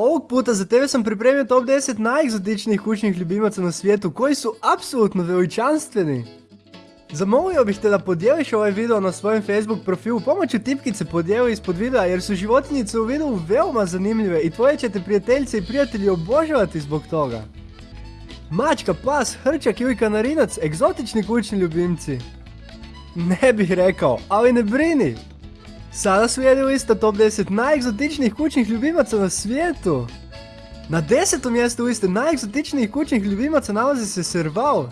Ovog puta za tebe sam pripremio top 10 najegzotičnijih kućnih ljubimaca na svijetu koji su apsolutno veličanstveni. Zamolio bih te da podijeliš ovaj video na svojem Facebook profilu pomoću tipkice podijeli ispod videa jer su životinjice u videu veoma zanimljive i tvoje ćete prijateljice i prijatelji obožavati zbog toga. Mačka, pas, hrčak ili kanarinac, egzotični kućni ljubimci. Ne bih rekao, ali ne brini, Sada slijedi lista top 10 najegzotičnijih kućnih ljubimaca na svijetu. Na desetom mjestu liste najegzotičnijih kućnih ljubimaca nalazi se serval.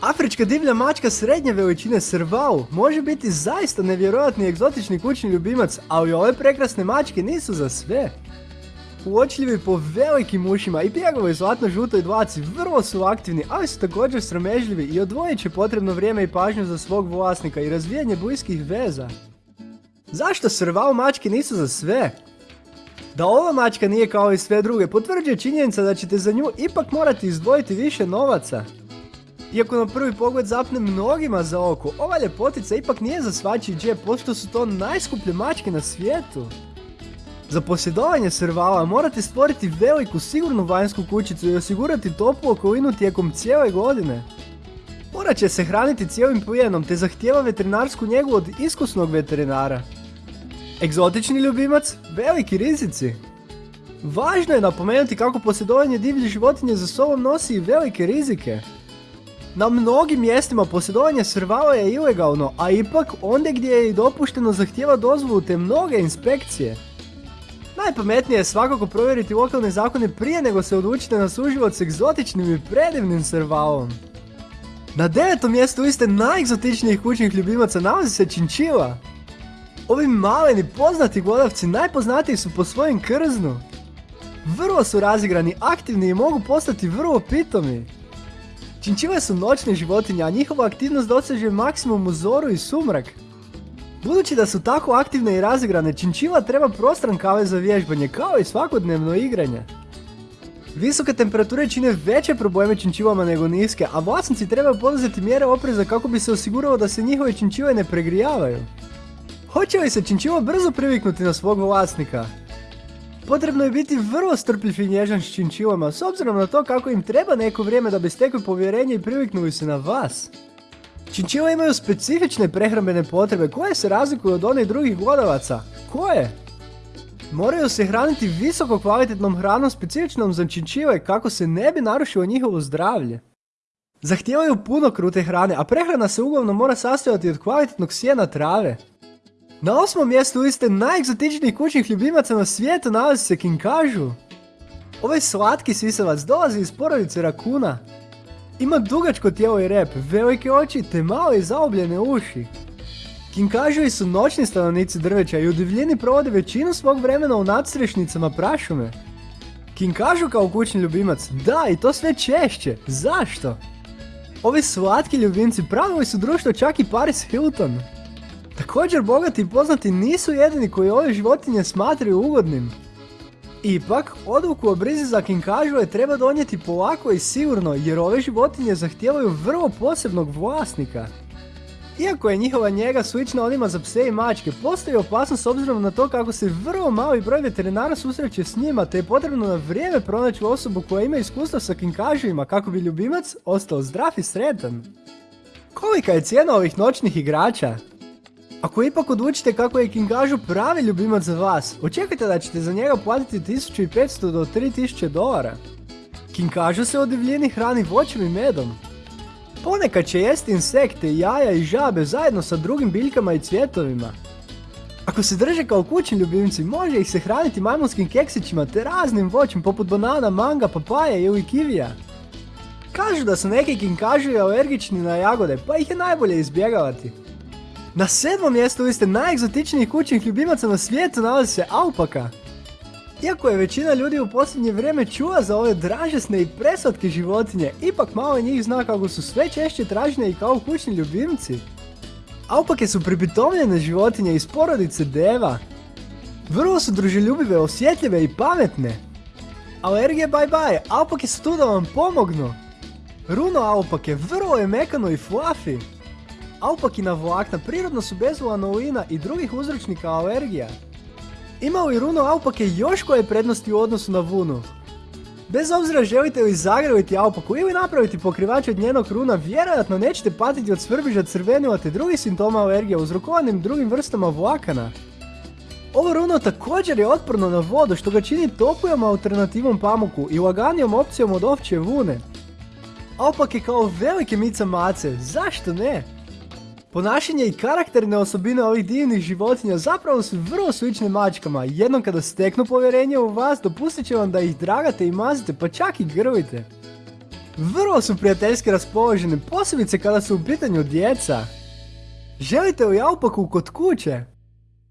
Afrička divlja mačka srednje veličine serval može biti zaista nevjerojatni egzotični kućni ljubimac, ali ove prekrasne mačke nisu za sve. Uočljivi po velikim ušima i bjegovoj zlatno-žutoj dlaci vrlo su aktivni, ali su također sramežljivi i odvojit će potrebno vrijeme i pažnju za svog vlasnika i razvijanje bliskih veza. Zašto serval mačke nisu za sve? Da ova mačka nije kao i sve druge potvrđuje činjenica da ćete za nju ipak morati izdvojiti više novaca. Iako na prvi pogled zapne mnogima za oko, ova ljepotica ipak nije za svačiji džep, pošto su to najskuplje mačke na svijetu. Za posjedovanje servala morate stvoriti veliku sigurnu vanjsku kućicu i osigurati toplu okolinu tijekom cijele godine. Morat će se hraniti cijelim plijenom te zahtijeva veterinarsku njegu od iskusnog veterinara. Egzotični ljubimac, veliki rizici. Važno je napomenuti kako posjedovanje divlje životinje za sobom nosi i velike rizike. Na mnogim mjestima posjedovanje servala je ilegalno, a ipak ondje gdje je i dopušteno zahtjeva dozvolu te mnoge inspekcije. Najpametnije je svakako provjeriti lokalne zakone prije nego se odlučite na suživot s egzotičnim i predivnim servalom. Na devetom mjestu liste najegzotičnijih kućnih ljubimaca nalazi se činčila. Ovi maleni poznati glodavci najpoznatiji su po svojem krznu. Vrlo su razigrani, aktivni i mogu postati vrlo pitomi. Činčile su noćne životinje, a njihova aktivnost doseže maksimum u zoru i sumrak. Budući da su tako aktivne i razigrane, činčila treba prostran kave za vježbanje, kao i svakodnevno igranje. Visoke temperature čine veće probleme činčivama nego niske, a vlasnici trebaju poduzeti mjere opreza kako bi se osiguralo da se njihove činčive ne pregrijavaju. Hoće li se činčivo brzo priviknuti na svog vlasnika? Potrebno je biti vrlo strpljiv i nježan s činčivama, s obzirom na to kako im treba neko vrijeme da bi stekli povjerenje i priviknuli se na vas. Činčile imaju specifične prehrambene potrebe koje se razlikuju od onih drugih glodavaca. Koje? Moraju se hraniti visoko kvalitetnom hranom specifičnom za činčile kako se ne bi narušilo njihovo zdravlje. Zahtijevaju puno krute hrane, a prehrana se uglavnom mora sastojati od kvalitetnog sjena trave. Na osmom mjestu liste najegzotičnijih kućnih ljubimaca na svijetu nalazi se kinkažu. Ovaj slatki sisavac dolazi iz porodice rakuna. Ima dugačko tijelo i rep, velike oči te male i zaobljene uši. Kinkažovi su noćni stanovnici drveća i u divljini provode većinu svog vremena u nadstrešnicama prašume. Kinkažu kao kućni ljubimac, da i to sve češće, zašto? Ovi slatki ljubimci pravili su društvo čak i Paris Hilton. Također bogati i poznati nisu jedini koji ove životinje smatraju ugodnim. Ipak, odluku o brizi za kinkažove treba donijeti polako i sigurno jer ove životinje zahtijevaju vrlo posebnog vlasnika. Iako je njihova njega slična onima za pse i mačke, postoji opasnost s obzirom na to kako se vrlo mali broj veterinara susreće s njima, te je potrebno na vrijeme pronaći osobu koja ima iskustva sa kinkažima kako bi ljubimac ostao zdrav i sretan. Kolika je cijena ovih noćnih igrača? Ako ipak odlučite kako je Kingažu pravi ljubimac za vas, očekajte da ćete za njega platiti 1500 do 3000 dolara. Kinkažu se od divljini hrani voćem i medom. Ponekad će jesti insekte, jaja i žabe zajedno sa drugim biljkama i cvjetovima. Ako se drže kao kućni ljubimci, može ih se hraniti majmunskim keksićima te raznim voćem poput banana, manga, papaja ili kivija. Kažu da su neki kinkažu alergični na jagode, pa ih je najbolje izbjegavati. Na sedmom mjestu liste najegzotičnijih kućnih ljubimaca na svijetu nalazi se alpaka. Iako je većina ljudi u posljednje vrijeme čula za ove dražesne i preslatke životinje, ipak malo njih zna kako su sve češće tražene i kao kućni ljubimci. Alpake su pripitomljene životinje iz porodice deva. Vrlo su druželjubive, osjetljive i pametne. Alergije bye bye, alpake su tu da vam pomognu. Runo alpake vrlo je mekano i fluffy. Alpakina vlakna prirodno su bez lanolina i drugih uzročnika alergija. Ima li runo Aupake još koje prednosti u odnosu na Vunu? Bez obzira želite li zagraviti Aupaku ili napraviti pokrivač od njenog runa, vjerojatno nećete patiti od svrbiža crvenila te drugih simptoma alergije uzrokovanim drugim vrstama vlakana. Ovo runo također je otporno na vodu što ga čini toplijom alternativom pamuku i laganijom opcijom od ovće vune. Opak je kao velike mica mace, zašto ne? Ponašanje i karakterne osobine ovih divnih životinja zapravo su vrlo slične mačkama. Jednom kada steknu povjerenje u vas, dopustit će vam da ih dragate i mazite, pa čak i grlite. Vrlo su prijateljski raspoložene, posebice kada su u pitanju djeca. Želite li Aupaku kod kuće?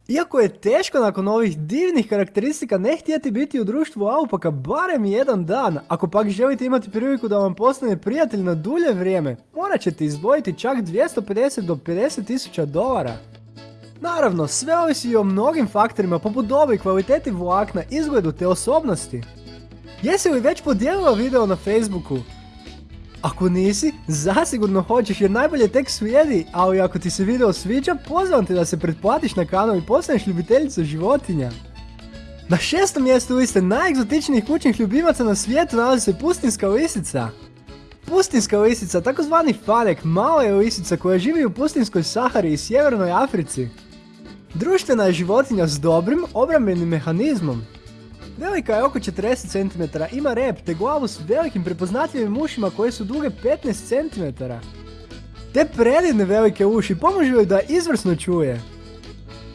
Iako je teško nakon ovih divnih karakteristika ne htjeti biti u društvu Aupaka barem jedan dan, ako pak želite imati priliku da vam postane prijatelj na dulje vrijeme, morat ćete izdvojiti čak 250 do 50 tisuća dolara. Naravno, sve ovisi i o mnogim faktorima poput dobi, kvaliteti vlakna, izgledu te osobnosti. Jesi li već podijelila video na Facebooku? Ako nisi, zasigurno hoćeš jer najbolje tek slijedi, ali ako ti se video sviđa, pozivam te da se pretplatiš na kanal i postaneš ljubiteljica životinja. Na šestom mjestu liste najegzotičnijih kućnih ljubimaca na svijetu nalazi se pustinska lisica. Pustinska lisica, takozvani farek, mala je lisica koja živi u pustinskoj Sahari i sjevernoj Africi. Društvena je životinja s dobrim obrambenim mehanizmom. Velika je oko 40 cm, ima rep te glavu s velikim prepoznatljivim ušima koje su duge 15 cm. Te predivne velike uši pomažu joj da izvrsno čuje.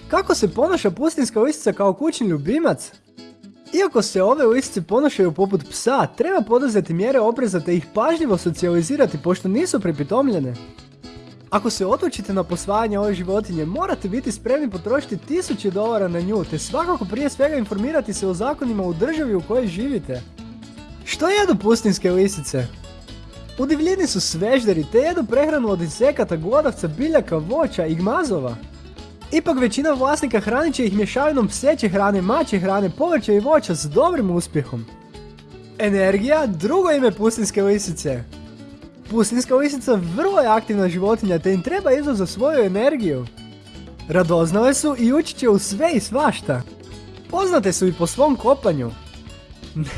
Kako se ponaša pustinska lisica kao kućni ljubimac? Iako se ove lisice ponašaju poput psa, treba poduzeti mjere opreza te ih pažljivo socijalizirati pošto nisu prepitomljene. Ako se odlučite na posvajanje ove životinje, morate biti spremni potrošiti tisuće dolara na nju, te svakako prije svega informirati se o zakonima u državi u kojoj živite. Što jedu pustinske lisice? U divljini su svežderi te jedu prehranu od insekata, glodavca, biljaka, voća i gmazova. Ipak većina vlasnika hranit će ih mješavinom pseće hrane, mače hrane, povrća i voća s dobrim uspjehom. Energija, drugo ime pustinske lisice. Pustinska lisica vrlo je aktivna životinja te im treba izvoz za svoju energiju. Radoznale su i učit će u sve i svašta. Poznate su i po svom kopanju.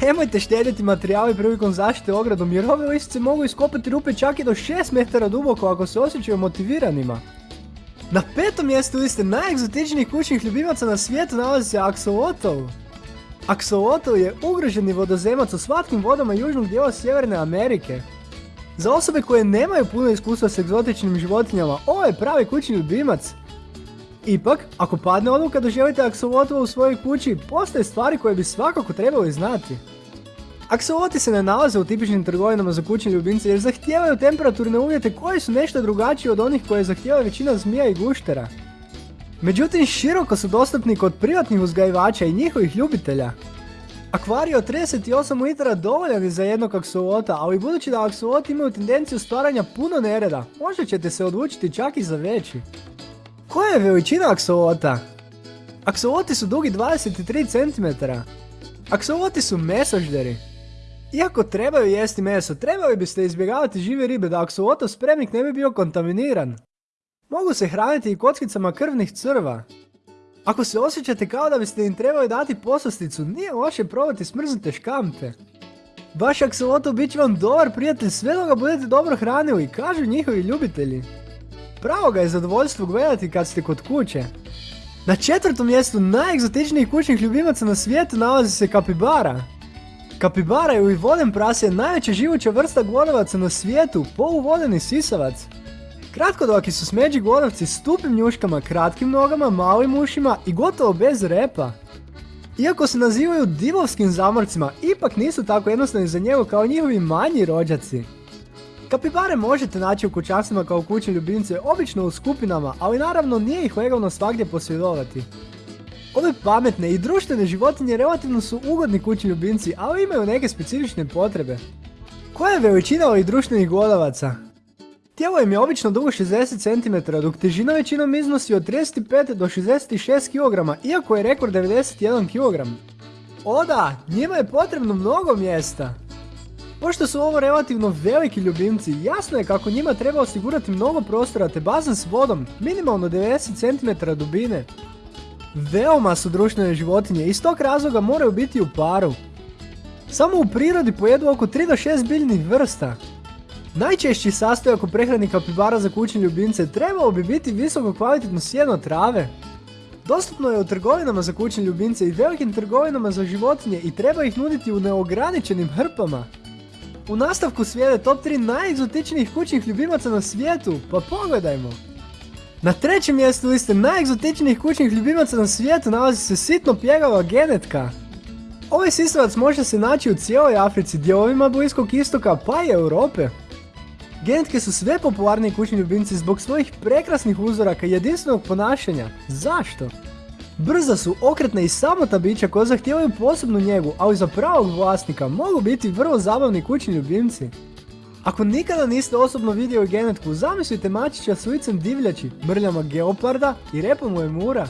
Nemojte štediti materijale prilikom zaštite ogradom jer ove lisice mogu iskopati rupe čak i do 6 metara duboko ako se osjećaju motiviranima. Na petom mjestu liste najegzotičnijih kućnih ljubimaca na svijetu nalazi se Axolotl. Axolotl je ugroženi vodozemac u slatkim vodama južnog dijela Sjeverne Amerike. Za osobe koje nemaju puno iskustva s egzotičnim životinjama, ovo je pravi kućni ljubimac. Ipak, ako padne odluka da želite aksolotova u svojoj kući, postoje stvari koje bi svakako trebali znati. Aksoloti se ne nalaze u tipičnim trgovinama za kućne ljubimce jer zahtijevaju temperaturne uvjete koji su nešto drugačiji od onih koje zahtijeva većina zmija i guštera. Međutim, široko su dostupni kod privatnih uzgajivača i njihovih ljubitelja. Akvarij od 38 litara dovoljan je za jednog aksolota, ali budući da aksoloti imaju tendenciju stvaranja puno nereda, možda ćete se odlučiti čak i za veći. Koja je veličina aksolota? Aksoloti su dugi 23 cm. Aksoloti su mesožderi. Iako trebaju jesti meso, trebali biste izbjegavati žive ribe da aksolotov spremnik ne bi bio kontaminiran. Mogu se hraniti i kockicama krvnih crva. Ako se osjećate kao da biste im trebali dati poslasticu, nije loše probati smrznute škampe. Baš aksolotl bit će vam dobar prijatelj sve dok ga budete dobro hranili, kažu njihovi ljubitelji. Pravo ga je zadovoljstvo gledati kad ste kod kuće. Na četvrtom mjestu najegzotičnijih kućnih ljubimaca na svijetu nalazi se kapibara. Kapibara je u voden prase najveća živuća vrsta glodavaca na svijetu, poluvodeni sisavac. Kratkodoki su smeđi glodavci s tupim njuškama, kratkim nogama, malim ušima i gotovo bez repa. Iako se nazivaju divovskim zamorcima, ipak nisu tako jednostavni za njegu kao njihovi manji rođaci. Kapibare možete naći u kućanstvima kao kućne ljubimce, obično u skupinama, ali naravno nije ih legalno svagdje posjedovati. Ove pametne i društvene životinje relativno su ugodni kućni ljubimci, ali imaju neke specifične potrebe. Koja je veličina ovih društvenih glodavaca? Tijelo im je obično dugo 60 cm, dok težina većinom iznosi od 35 do 66 kg, iako je rekord 91 kg. O da, njima je potrebno mnogo mjesta. Pošto su ovo relativno veliki ljubimci, jasno je kako njima treba osigurati mnogo prostora te bazen s vodom, minimalno 90 cm dubine. Veoma su društvene životinje i iz tog razloga moraju biti u paru. Samo u prirodi pojedu oko 3 do 6 biljnih vrsta. Najčešći sastojak u prehrani kapibara za kućne ljubimce trebao bi biti visoko kvalitetno sjeno trave. Dostupno je u trgovinama za kućne ljubimce i velikim trgovinama za životinje i treba ih nuditi u neograničenim hrpama. U nastavku slijede top 3 najegzotičnijih kućnih ljubimaca na svijetu, pa pogledajmo. Na trećem mjestu liste najegzotičnijih kućnih ljubimaca na svijetu nalazi se sitno pjegava genetka. Ovaj sisavac može se naći u cijeloj Africi, dijelovima Bliskog istoka pa i Europe. Genetke su sve popularniji kućni ljubimci zbog svojih prekrasnih uzoraka i jedinstvenog ponašanja. Zašto? Brza su, okretna i samotna bića koja zahtijevaju posebnu njegu, ali za pravog vlasnika mogu biti vrlo zabavni kućni ljubimci. Ako nikada niste osobno vidjeli genetku, zamislite mačića s licem divljači, mrljama geoparda i repom lemura.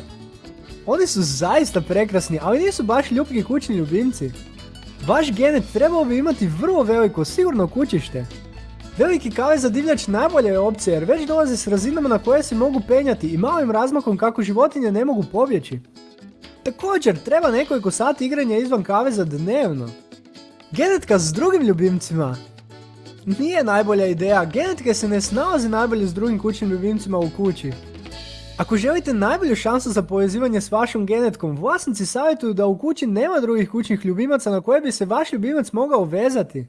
Oni su zaista prekrasni, ali nisu baš ljubki kućni ljubimci. Vaš genet trebao bi imati vrlo veliko, sigurno kućište. Veliki kave za divljač najbolja je opcija jer već dolaze s razinama na koje se mogu penjati i malim razmakom kako životinje ne mogu pobjeći. Također, treba nekoliko sati igranja izvan kaveza dnevno. Genetka s drugim ljubimcima. Nije najbolja ideja, genetke se ne snalaze najbolje s drugim kućnim ljubimcima u kući. Ako želite najbolju šansu za povezivanje s vašom genetkom, vlasnici savjetuju da u kući nema drugih kućnih ljubimaca na koje bi se vaš ljubimac mogao vezati.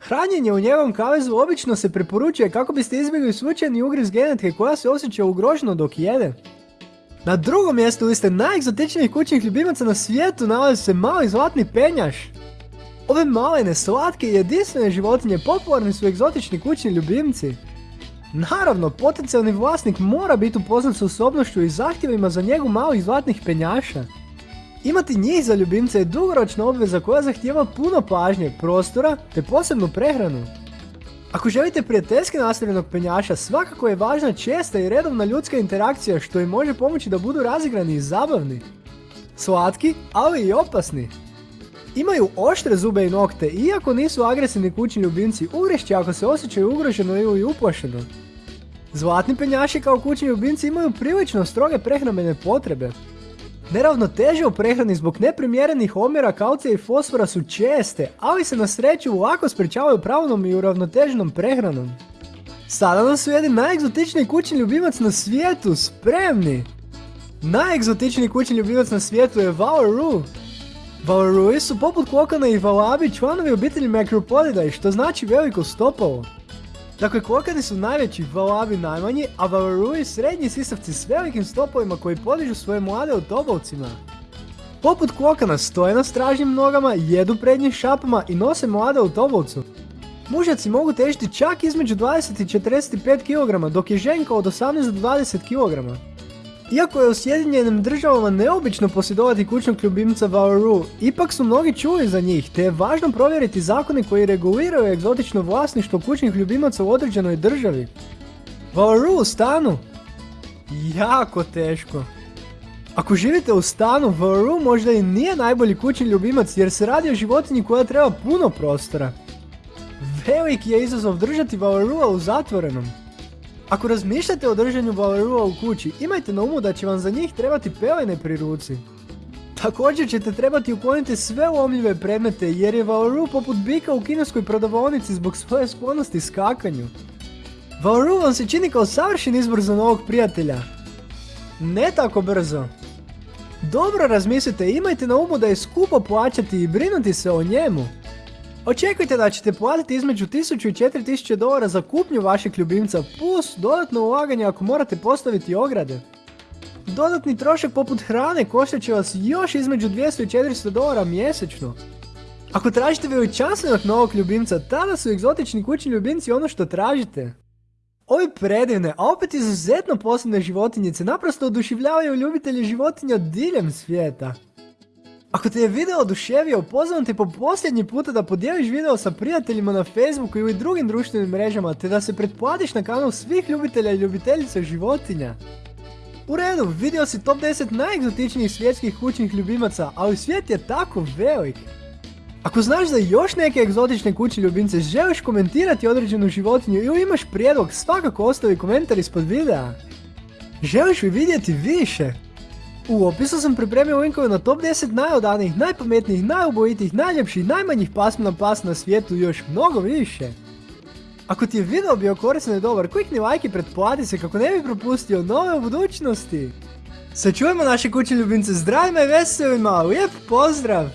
Hranjenje u njegovom kavezu obično se preporučuje kako biste izbjegli slučajni ugriz genetke koja se osjeća ugroženo dok jede. Na drugom mjestu liste najegzotičnijih kućnih ljubimaca na svijetu nalazi se mali zlatni penjaš. Ove malene, slatke i jedinstvene životinje popularni su egzotični kućni ljubimci. Naravno, potencijalni vlasnik mora biti upoznat s osobnošću i zahtjevima za njegu malih zlatnih penjaša. Imati njih za ljubimce je dugoročna obveza koja zahtijeva puno pažnje, prostora te posebnu prehranu. Ako želite prijateljski nastavljenog penjaša, svakako je važna česta i redovna ljudska interakcija što im može pomoći da budu razigrani i zabavni. Slatki, ali i opasni. Imaju oštre zube i nokte, iako nisu agresivni kućni ljubimci, ugrešće ako se osjećaju ugroženo ili uplašeno. Zlatni penjaši kao kućni ljubimci imaju prilično stroge prehrambene potrebe, Neravnoteže u prehrani zbog neprimjerenih omjera kalcija i fosfora su česte, ali se na sreću lako sprečavaju pravilnom i uravnoteženom prehranom. Sada nam su jedan najegzotičniji kućni ljubimac na svijetu, spremni! Najegzotičniji kućni ljubimac na svijetu je Valoroo. Valorui su poput kokana i valabi članovi obitelji Macropodidae, što znači veliko stopalo. Dakle, kokani su najveći, valabi najmanji, a valarui srednji sisavci s velikim stopovima koji podižu svoje mlade u tobovcima. Poput kokana stoje na stražnim nogama, jedu prednjim šapama i nose mlade u tobovcu. Mužaci mogu težiti čak između 20 i 45 kg, dok je ženka od 18 do 20 kg. Iako je u Sjedinjenim državama neobično posjedovati kućnog ljubimca Valoroo, ipak su mnogi čuli za njih, te je važno provjeriti zakone koji reguliraju egzotično vlasništvo kućnih ljubimaca u određenoj državi. Valoroo u stanu? Jako teško. Ako živite u stanu, Valoroo možda i nije najbolji kućni ljubimac jer se radi o životinji koja treba puno prostora. Veliki je izazov držati Valoroo u zatvorenom. Ako razmišljate o držanju balerua u kući, imajte na umu da će vam za njih trebati pelene pri ruci. Također ćete trebati ukloniti sve lomljive predmete jer je Valoroo poput bika u kineskoj prodavonici zbog svoje sklonosti skakanju. Valoroo vam se čini kao savršen izbor za novog prijatelja. Ne tako brzo. Dobro razmislite imajte na umu da je skupo plaćati i brinuti se o njemu. Očekujte da ćete platiti između 1000 i 4000 dolara za kupnju vašeg ljubimca plus dodatno ulaganje ako morate postaviti ograde. Dodatni trošak poput hrane koštat će vas još između 200 i 400 dolara mjesečno. Ako tražite veličanstvenog novog ljubimca, tada su egzotični kućni ljubimci ono što tražite. Ovi predivne, a opet izuzetno posebne životinjice naprosto oduševljavaju ljubitelje životinja diljem svijeta. Ako te je video oduševio, pozivam te po posljednji puta da podijeliš video sa prijateljima na Facebooku ili drugim društvenim mrežama, te da se pretplatiš na kanal svih ljubitelja i ljubiteljica životinja. U redu, vidio si top 10 najegzotičnijih svjetskih kućnih ljubimaca, ali svijet je tako velik. Ako znaš za još neke egzotične kućne ljubimce, želiš komentirati određenu životinju ili imaš prijedlog, svakako ostavi komentar ispod videa. Želiš li vidjeti više? V opisu sem pripremil linkove na top 10 najodanih, najpametnejših, najobojitih, najlepših, najmanjih pasm na pas na svetu, još mnogo više. Ako ti je video bio koristan i dobar, klikni like i pretplati se kako ne bi propustio nove u budućnosti. Se čujemo naše kućne ljubimce zdravima i veselima, lijep pozdrav!